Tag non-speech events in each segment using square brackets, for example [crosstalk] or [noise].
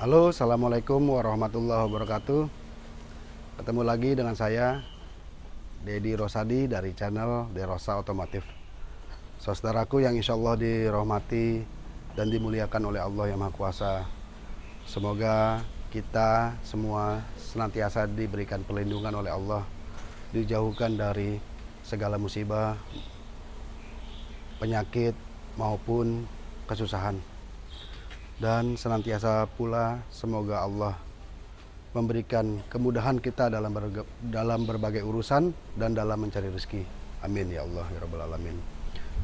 Halo, Assalamualaikum warahmatullahi wabarakatuh. Ketemu lagi dengan saya Dedi Rosadi dari channel Derosa Otomotif. Saudaraku yang insya Allah dirahmati dan dimuliakan oleh Allah yang Maha Kuasa Semoga kita semua senantiasa diberikan perlindungan oleh Allah Dijauhkan dari segala musibah, penyakit maupun kesusahan dan senantiasa pula semoga Allah memberikan kemudahan kita dalam dalam berbagai urusan dan dalam mencari rezeki. Amin ya Allah ya rabbal alamin.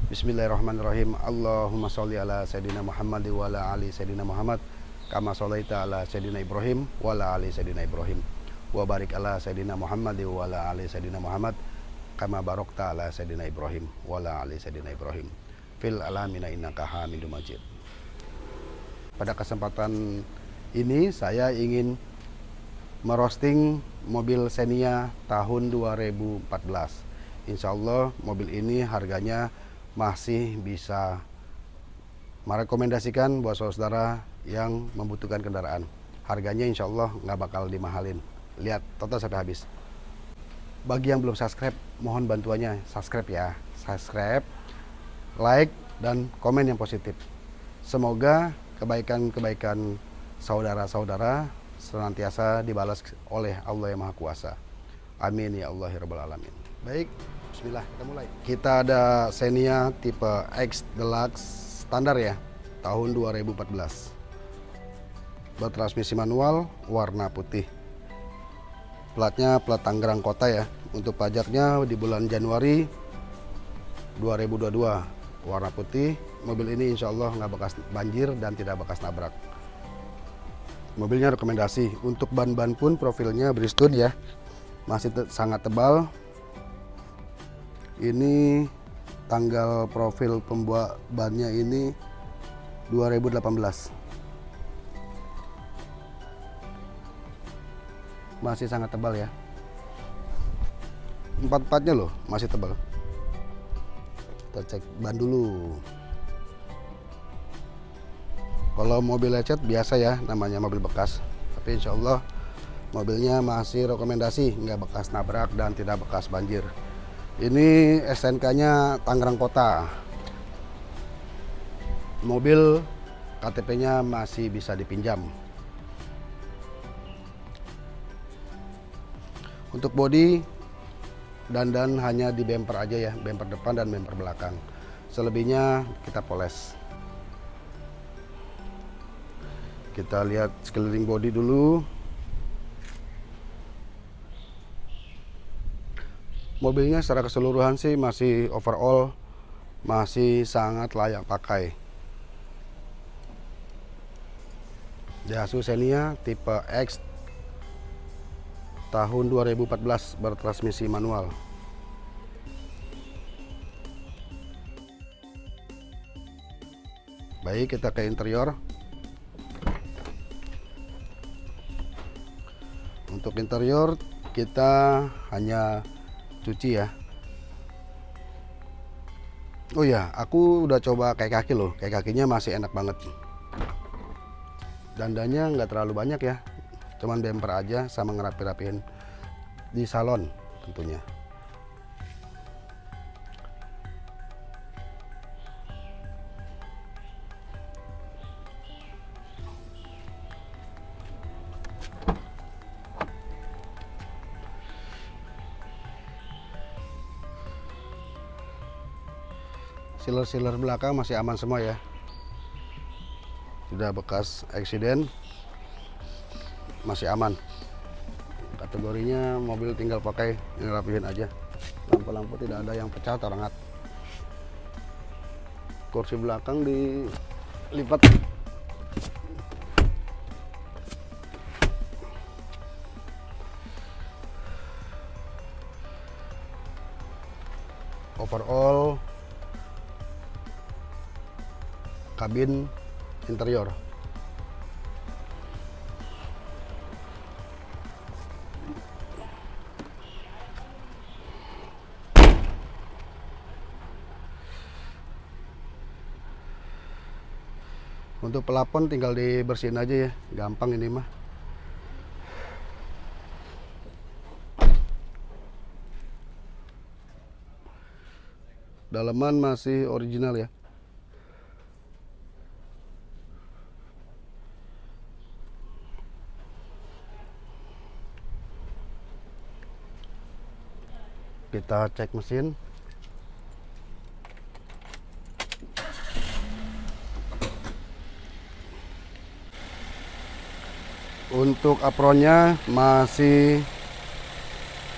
Bismillahirrahmanirrahim. Allahumma sholli ala sayidina Muhammad wa ala ali sayidina Muhammad kama sholaita ala sayidina Ibrahim wa ala ali sayidina Ibrahim. Wa barik ala sayidina Muhammad wa ala ali sayidina Muhammad kama barokta ala sayidina Ibrahim wa ala ali sayidina Ibrahim. Fil alamina innaka Hamidum Majid. Pada kesempatan ini saya ingin merosting mobil Xenia tahun 2014. Insya Allah mobil ini harganya masih bisa merekomendasikan buat saudara yang membutuhkan kendaraan. Harganya insya Allah nggak bakal dimahalin. Lihat total sampai habis. Bagi yang belum subscribe, mohon bantuannya subscribe ya. Subscribe, like, dan komen yang positif. Semoga kebaikan-kebaikan saudara-saudara senantiasa dibalas oleh Allah yang Maha Kuasa. Amin ya Allah ya Rabbal Alamin. Baik, bismillah kita mulai. Kita ada Xenia tipe X Deluxe standar ya, tahun 2014. Bertransmisi manual, warna putih. Platnya plat Tangerang Kota ya. Untuk pajaknya di bulan Januari 2022 warna putih. Mobil ini insya Allah nggak bekas banjir dan tidak bekas nabrak. Mobilnya rekomendasi. Untuk ban-ban pun profilnya Bridgestone ya. Masih te sangat tebal. Ini tanggal profil pembuat bannya ini 2018 masih sangat tebal ya. Empat-empatnya loh masih tebal kita cek ban dulu. Kalau mobil lecet biasa ya namanya mobil bekas. Tapi insya Allah mobilnya masih rekomendasi nggak bekas nabrak dan tidak bekas banjir. Ini SNK nya Tangerang Kota. Mobil KTP nya masih bisa dipinjam. Untuk bodi dan hanya di bumper aja ya bumper depan dan bumper belakang. Selebihnya kita poles. Kita lihat sekeliling body dulu. Mobilnya secara keseluruhan sih masih overall masih sangat layak pakai. Daihatsu Xenia tipe X tahun 2014 bertransmisi manual. Baik kita ke interior. Untuk interior kita hanya cuci ya. Oh ya aku udah coba kayak kaki loh. Kayak kakinya masih enak banget. Dandanya nggak terlalu banyak ya cuman bumper aja sama ngerapi-rapiin di salon tentunya. Sealer-sealer belakang masih aman semua ya. Tidak bekas accident masih aman. Kategorinya mobil tinggal pakai rapihin aja. Lampu-lampu tidak ada yang pecah atau kursi belakang dilipat. Overall kabin interior untuk pelapon tinggal dibersihin aja ya gampang ini mah. Dalaman masih original ya. Kita cek mesin untuk apronnya masih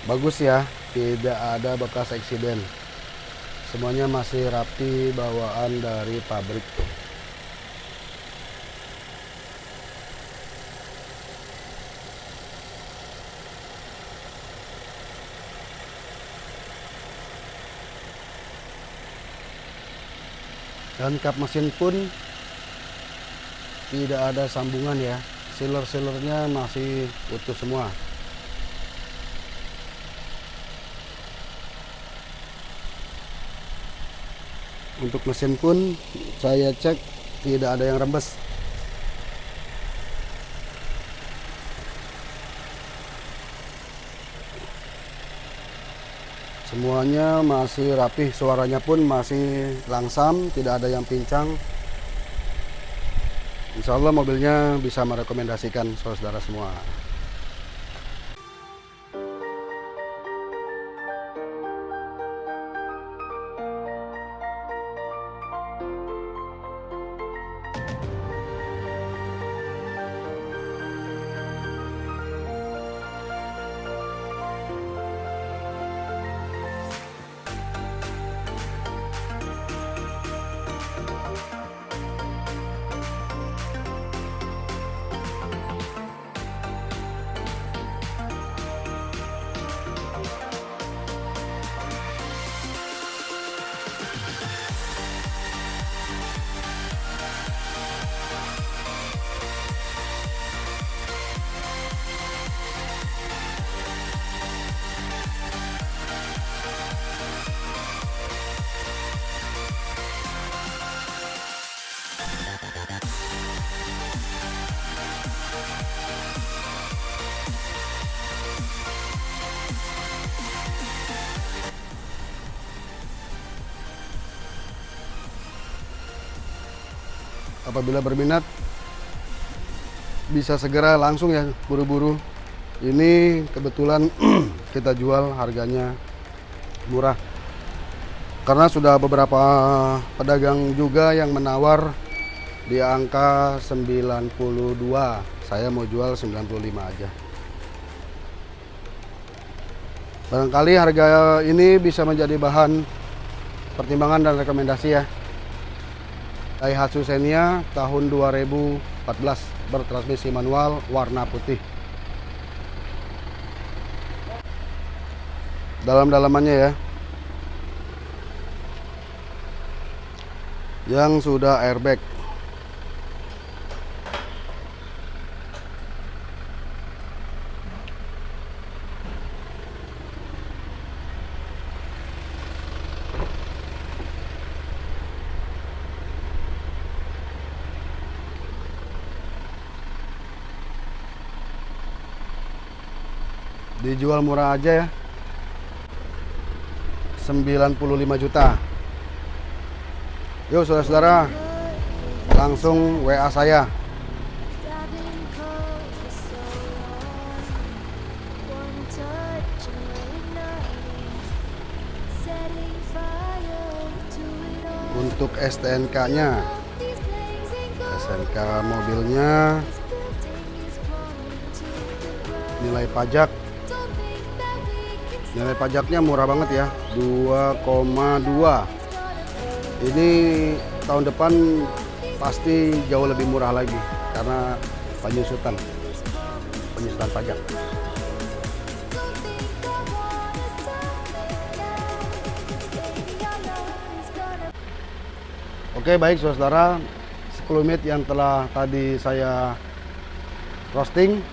bagus ya tidak ada bekas eksiden. Semuanya masih rapi bawaan dari pabrik. Dan kap mesin pun tidak ada sambungan ya sealer-sealernya masih utuh semua. Untuk mesin pun saya cek tidak ada yang rembes. Semuanya masih rapih suaranya pun masih langsam tidak ada yang pincang Insya Allah mobilnya bisa merekomendasikan saudara semua apabila berminat bisa segera langsung ya buru-buru. Ini kebetulan [clears throat] kita jual harganya murah. Karena sudah beberapa pedagang juga yang menawar di angka 92 saya mau jual 95 aja. Barangkali harga ini bisa menjadi bahan pertimbangan dan rekomendasi ya Daihatsu Xenia tahun 2014 bertransmisi manual warna putih. Dalam-dalamannya ya. Yang sudah airbag. Dijual murah aja ya. 95 juta. Yuk saudara-saudara. Langsung WA saya. Untuk STNK nya STNK mobilnya. Nilai pajak nilai pajaknya murah banget ya 2,2 ini tahun depan pasti jauh lebih murah lagi karena penyusutan penyusutan pajak. Oke baik saudara. 10 menit yang telah tadi saya roasting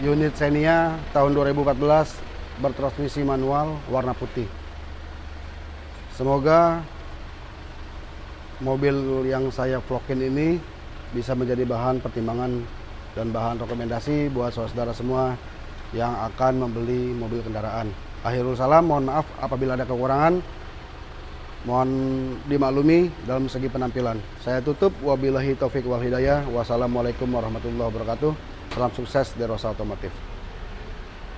unit Xenia tahun 2014 bertransmisi manual warna putih semoga mobil yang saya vlogin ini bisa menjadi bahan pertimbangan dan bahan rekomendasi buat saudara semua yang akan membeli mobil kendaraan. Akhirul salam, mohon maaf apabila ada kekurangan. Mohon dimaklumi dalam segi penampilan. Saya tutup wabillahi taufik wal hidayah. Wassalamualaikum warahmatullahi wabarakatuh. Salam sukses dari Rosa Otomotif.